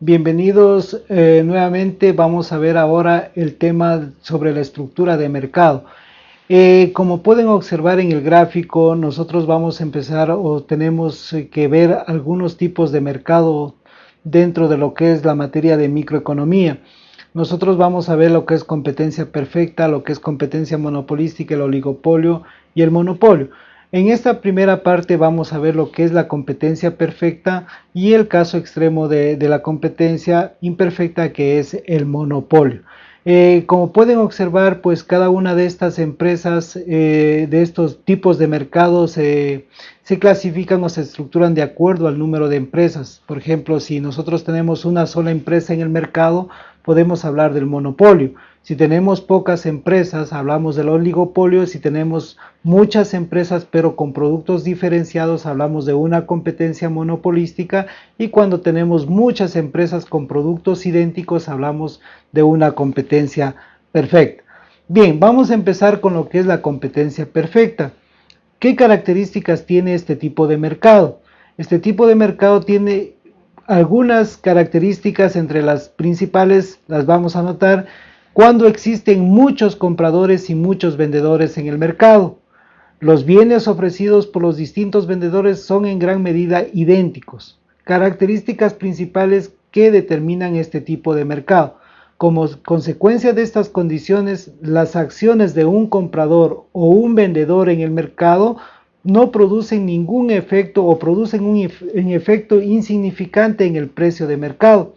Bienvenidos eh, nuevamente, vamos a ver ahora el tema sobre la estructura de mercado. Eh, como pueden observar en el gráfico, nosotros vamos a empezar o tenemos eh, que ver algunos tipos de mercado dentro de lo que es la materia de microeconomía. Nosotros vamos a ver lo que es competencia perfecta, lo que es competencia monopolística, el oligopolio y el monopolio. En esta primera parte vamos a ver lo que es la competencia perfecta y el caso extremo de, la competencia imperfecta que es el monopolio. Eh, como pueden observar, pues cada una de estas empresas, eh, de estos tipos de mercados, eh, se clasifican o se estructuran de acuerdo al número de empresas. Por ejemplo, si nosotros tenemos una sola empresa en el mercado, podemos hablar del monopolio. Si tenemos pocas empresas, hablamos del oligopolio. Si tenemos muchas empresas, pero con productos diferenciados, hablamos de una competencia monopolística. Y cuando tenemos muchas empresas con productos idénticos, hablamos de una competencia perfecta. Bien, vamos a empezar con lo que es la competencia perfecta. ¿Qué características tiene este tipo de mercado? Este tipo de mercado tiene algunas características entre las principales, las vamos a notar cuando existen muchos compradores y muchos vendedores en el mercado. Los bienes ofrecidos por los distintos vendedores son en gran medida idénticos. Características principales que determinan este tipo de mercado. Como consecuencia de estas condiciones, las acciones de un comprador o un vendedor en el mercado no producen ningún efecto o producen un, efecto insignificante en el precio de mercado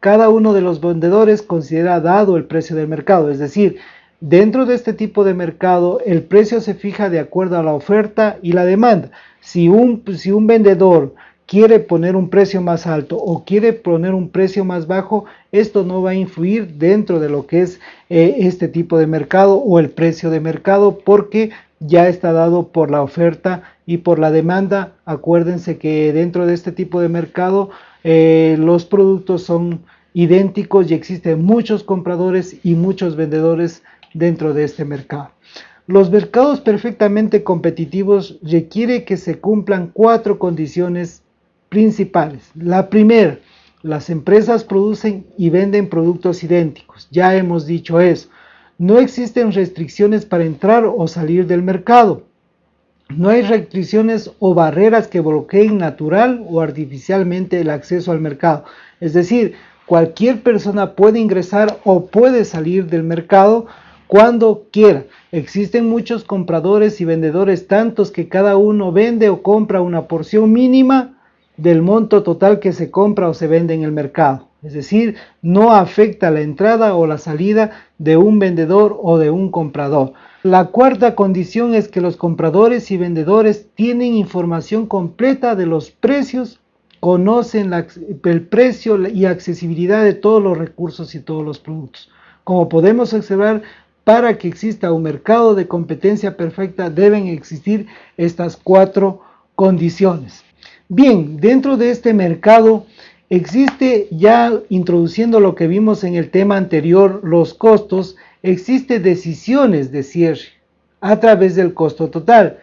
cada uno de los vendedores considera dado el precio del mercado, es decir, dentro de este tipo de mercado el precio se fija de acuerdo a la oferta y la demanda. Si un, si un vendedor quiere poner un precio más alto o quiere poner un precio más bajo, esto no va a influir dentro de lo que es eh, este tipo de mercado o el precio de mercado porque ya está dado por la oferta y por la demanda. Acuérdense que dentro de este tipo de mercado eh, los productos son idénticos y existen muchos compradores y muchos vendedores dentro de este mercado. Los mercados perfectamente competitivos requiere que se cumplan cuatro condiciones principales. La primera, las empresas producen y venden productos idénticos. Ya hemos dicho eso. No existen restricciones para entrar o salir del mercado. No hay restricciones o barreras que bloqueen natural o artificialmente el acceso al mercado. Es decir, cualquier persona puede ingresar o puede salir del mercado cuando quiera. Existen muchos compradores y vendedores, tantos que cada uno vende o compra una porción mínima del monto total que se compra o se vende en el mercado. Es decir, no afecta la entrada o la salida de un vendedor o de un comprador. La cuarta condición es que los compradores y vendedores tienen información completa de los precios, conocen el precio y accesibilidad de todos los recursos y todos los productos. Como podemos observar, para que exista un mercado de competencia perfecta deben existir estas cuatro condiciones. Bien, dentro de este mercado existe ya introduciendo lo que vimos en el tema anterior, los costos, existe decisiones de cierre a través del costo total.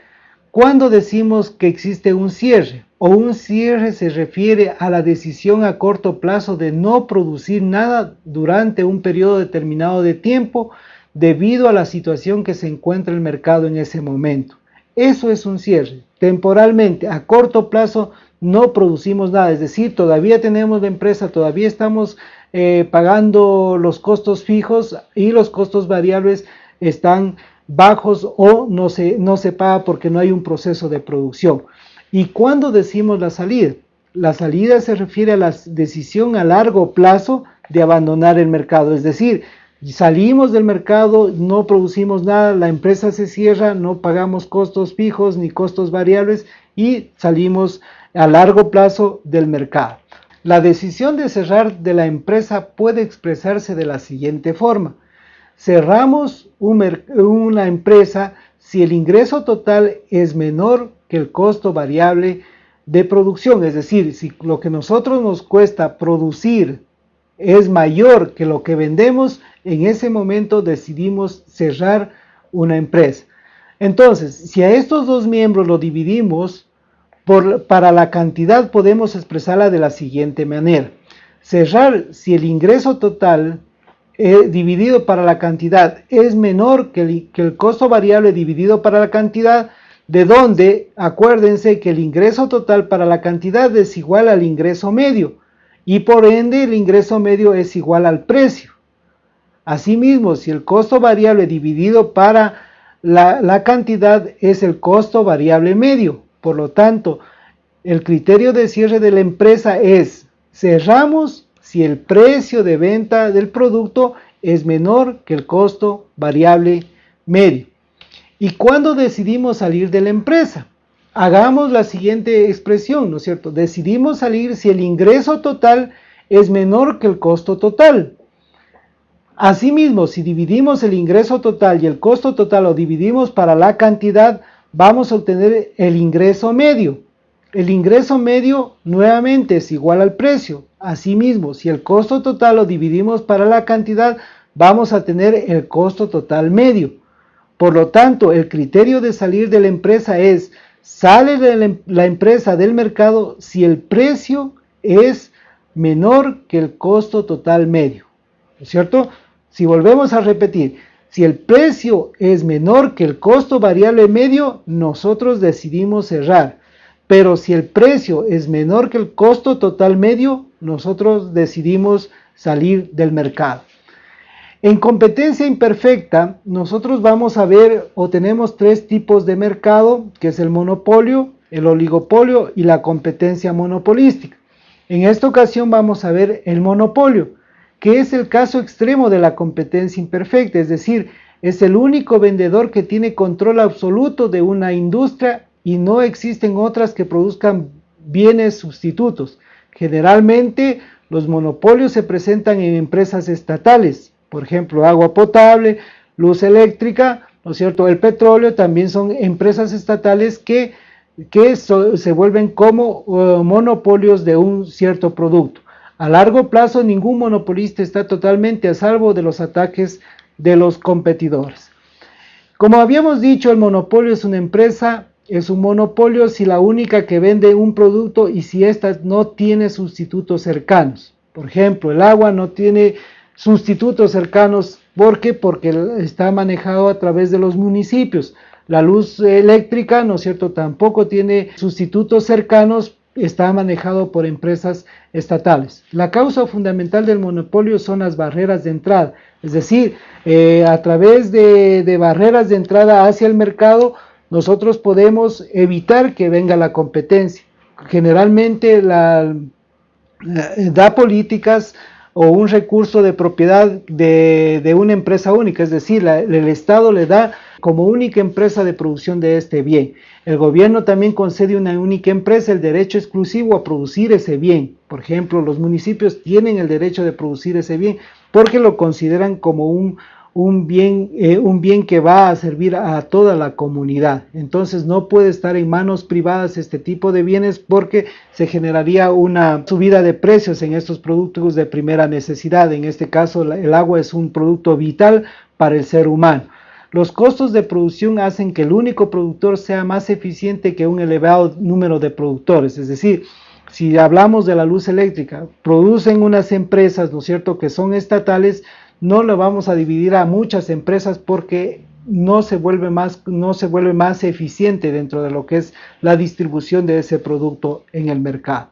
Cuando decimos que existe un cierre o un cierre se refiere a la decisión a corto plazo de no producir nada durante un periodo determinado de tiempo debido a la situación que se encuentra el mercado en ese momento. Eso es un cierre. Temporalmente, a corto plazo, no producimos nada. Es decir, todavía tenemos la empresa, todavía estamos eh, pagando los costos fijos y los costos variables están bajos o no se, no se paga porque no hay un proceso de producción. ¿Y cuando decimos la salida? La salida se refiere a la decisión a largo plazo de abandonar el mercado, es decir, salimos del mercado, no producimos nada, la empresa se cierra, no pagamos costos fijos ni costos variables y salimos a largo plazo del mercado. La decisión de cerrar de la empresa puede expresarse de la siguiente forma. Cerramos una empresa si el ingreso total es menor que el costo variable de producción, es decir, si lo que nosotros nos cuesta producir es mayor que lo que vendemos, en ese momento decidimos cerrar una empresa. Entonces, si a estos dos miembros lo dividimos, para la cantidad podemos expresarla de la siguiente manera. cerrar si el ingreso total eh, dividido para la cantidad es menor que el, que el costo variable dividido para la cantidad, de donde acuérdense que el ingreso total para la cantidad es igual al ingreso medio y por ende el ingreso medio es igual al precio. Asimismo, si el costo variable dividido para la, cantidad es el costo variable medio, por lo tanto, el criterio de cierre de la empresa es cerramos si el precio de venta del producto es menor que el costo variable medio. ¿Y cuándo decidimos salir de la empresa? Hagamos la siguiente expresión, ¿no es cierto? Decidimos salir si el ingreso total es menor que el costo total. Asimismo, si dividimos el ingreso total y el costo total lo dividimos para la cantidad, vamos a obtener el ingreso medio. El ingreso medio nuevamente es igual al precio. Asimismo, si el costo total lo dividimos para la cantidad, vamos a tener el costo total medio. Por lo tanto, el criterio de salir de la empresa es, sale de em-, la empresa del mercado si el precio es menor que el costo total medio. ¿Es cierto? Si volvemos a repetir, si el precio es menor que el costo variable medio, nosotros decidimos cerrar. Pero si el precio es menor que el costo total medio, nosotros decidimos salir del mercado. En competencia imperfecta, nosotros vamos a ver o tenemos tres tipos de mercado, que es el monopolio, el oligopolio y la competencia monopolística. En esta ocasión vamos a ver el monopolio, que es el caso extremo de la competencia imperfecta, es decir, es el único vendedor que tiene control absoluto de una industria y no existen otras que produzcan bienes sustitutos. Generalmente los monopolios se presentan en empresas estatales, por ejemplo, agua potable, luz eléctrica, ¿no es cierto? El petróleo también son empresas estatales que, que se vuelven como uh, monopolios de un cierto producto. A largo plazo ningún monopolista está totalmente a salvo de los ataques de los competidores. Como habíamos dicho, el monopolio es una empresa es un monopolio si la única que vende un producto y si ésta no tiene sustitutos cercanos. Por ejemplo, el agua no tiene sustitutos cercanos. ¿Por qué? Porque está manejado a través de los municipios. La luz eléctrica, ¿no es cierto?, tampoco tiene sustitutos cercanos, está manejado por empresas estatales. La causa fundamental del monopolio son las barreras de entrada, es decir, eh, a través de barreras de entrada hacia el mercado, nosotros podemos evitar que venga la competencia. Generalmente la, da políticas o un recurso de propiedad de, una empresa única, es decir, el Estado le da como única empresa de producción de este bien. El gobierno también concede a una única empresa el derecho exclusivo a producir ese bien. Por ejemplo, los municipios tienen el derecho de producir ese bien porque lo consideran como un, un bien, eh, un bien que va a servir a toda la comunidad. Entonces no puede estar en manos privadas este tipo de bienes porque se generaría una subida de precios en estos productos de primera necesidad. En este caso el agua es un producto vital para el ser humano. Los costos de producción hacen que el único productor sea más eficiente que un elevado número de productores, es decir, si hablamos de la luz eléctrica, producen unas empresas, ¿no es cierto?, que son estatales, no lo vamos a dividir a muchas empresas porque no se vuelve más, no se vuelve más eficiente dentro de lo que es la distribución de ese producto en el mercado.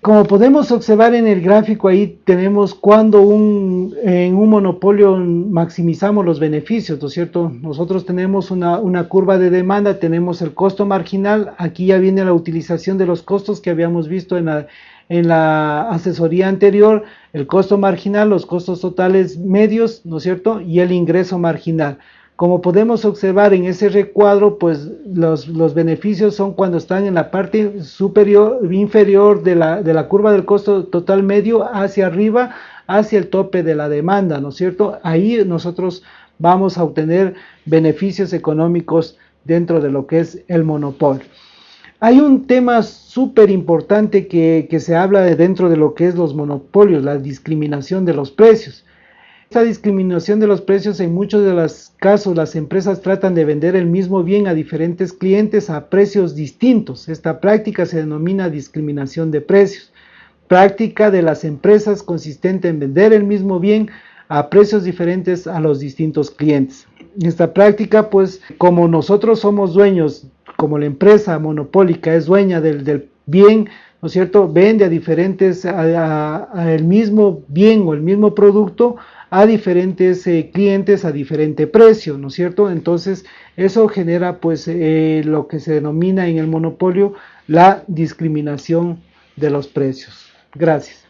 Como podemos observar en el gráfico ahí tenemos cuando un, en un monopolio maximizamos los beneficios, ¿no es cierto? Nosotros tenemos una, una, curva de demanda, tenemos el costo marginal, aquí ya viene la utilización de los costos que habíamos visto en la, en la asesoría anterior, el costo marginal, los costos totales medios, ¿no es cierto? Y el ingreso marginal. Como podemos observar en ese recuadro, pues los, beneficios son cuando están en la parte superior, inferior de la, de la curva del costo total medio hacia arriba, hacia el tope de la demanda, ¿no es cierto? Ahí nosotros vamos a obtener beneficios económicos dentro de lo que es el monopolio. Hay un tema súper importante que, se habla de dentro de lo que es los monopolios, la discriminación de los precios. Esta discriminación de los precios, en muchos de los casos, las empresas tratan de vender el mismo bien a diferentes clientes a precios distintos. Esta práctica se denomina discriminación de precios. práctica de las empresas consistente en vender el mismo bien a precios diferentes a los distintos clientes. Esta práctica, pues, como nosotros somos dueños, como la empresa monopólica es dueña del, bien, ¿no es cierto? Vende a diferentes, a, el mismo bien o el mismo producto a diferentes eh, clientes a diferente precio, ¿no es cierto? Entonces, eso genera, pues, eh, lo que se denomina en el monopolio la discriminación de los precios. Gracias.